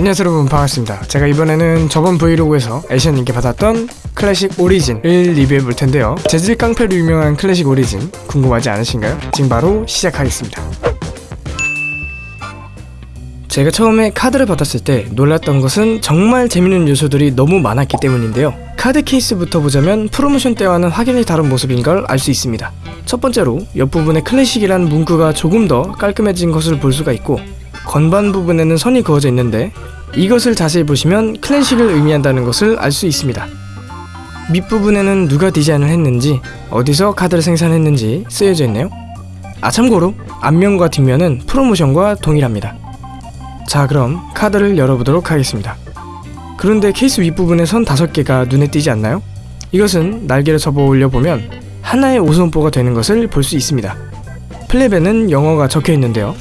안녕하세요 여러분 반갑습니다. 제가 이번에는 저번 브이로그에서 애쉬언님께 받았던 클래식 오리진을 리뷰해 볼 텐데요. 재질 깡패로 유명한 클래식 오리진 궁금하지 않으신가요? 지금 바로 시작하겠습니다. 제가 처음에 카드를 받았을 때 놀랐던 것은 정말 재밌는 요소들이 너무 많았기 때문인데요. 카드 케이스부터 보자면 프로모션 때와는 확연히 다른 모습인 걸 알 수 있습니다. 첫 번째로 옆부분에 클래식이라는 문구가 조금 더 깔끔해진 것을 볼 수가 있고 건반 부분에는 선이 그어져 있는데 이것을 자세히 보시면 클래식을 의미한다는 것을 알 수 있습니다. 밑부분에는 누가 디자인을 했는지 어디서 카드를 생산했는지 쓰여져 있네요. 아 참고로 앞면과 뒷면은 프로모션과 동일합니다. 자 그럼 카드를 열어보도록 하겠습니다. 그런데 케이스 윗부분에 선 5개가 눈에 띄지 않나요? 이것은 날개를 접어 올려보면 하나의 오손보가 되는 것을 볼 수 있습니다. flap에는 영어가 적혀 있는데요.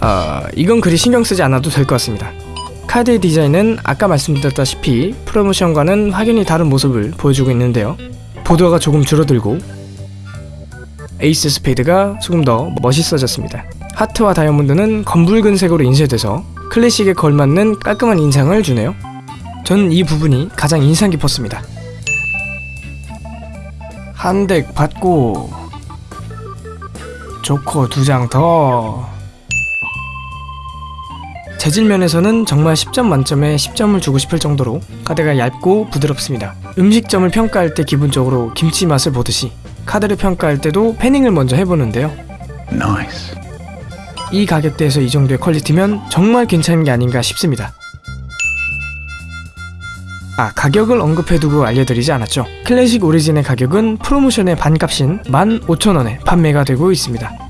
아, 이건 그리 신경 쓰지 않아도 될 것 같습니다. 카드의 디자인은 아까 말씀드렸다시피 프로모션과는 확연히 다른 모습을 보여주고 있는데요. border가 조금 줄어들고 에이스 스페이드가 조금 더 멋있어졌습니다. 하트와 다이아몬드는 검붉은 색으로 인쇄돼서 클래식에 걸맞는 깔끔한 인상을 주네요. 저는 이 부분이 가장 인상 깊었습니다. 한 덱 받고 조커 두 장 더. 재질 면에서는 정말 10점 만점에 10점을 주고 싶을 정도로 카드가 얇고 부드럽습니다. 음식점을 평가할 때 기본적으로 김치 맛을 보듯이 카드를 평가할 때도 패닝을 먼저 해보는데요. Nice. 이 가격대에서 이 정도의 퀄리티면 정말 괜찮은 게 아닌가 싶습니다. 아, 가격을 언급해두고 알려드리지 않았죠. 클래식 오리진의 가격은 프로모션의 반값인 15,000원에 판매가 되고 있습니다.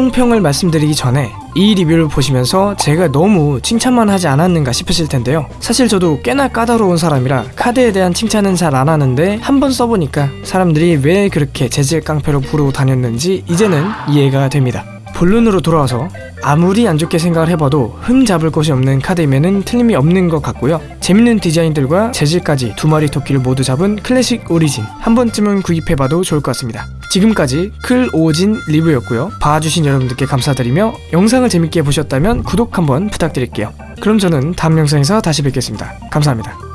총평을 말씀드리기 전에 이 리뷰를 보시면서 제가 너무 칭찬만 하지 않았는가 싶으실 텐데요. 사실 저도 꽤나 까다로운 사람이라 카드에 대한 칭찬은 잘 안 하는데 한 번 써보니까 사람들이 왜 그렇게 재질 깡패로 부르고 다녔는지 이제는 이해가 됩니다. 본론으로 돌아와서 아무리 안 좋게 생각을 해봐도 흠 잡을 곳이 없는 카드임에는 틀림이 없는 것 같고요. 재밌는 디자인들과 재질까지 두 마리 토끼를 모두 잡은 클래식 오리진 한 번쯤은 구입해봐도 좋을 것 같습니다. 지금까지 클 오진 리뷰였고요. 봐주신 여러분들께 감사드리며 영상을 재밌게 보셨다면 구독 한번 부탁드릴게요. 그럼 저는 다음 영상에서 다시 뵙겠습니다. 감사합니다.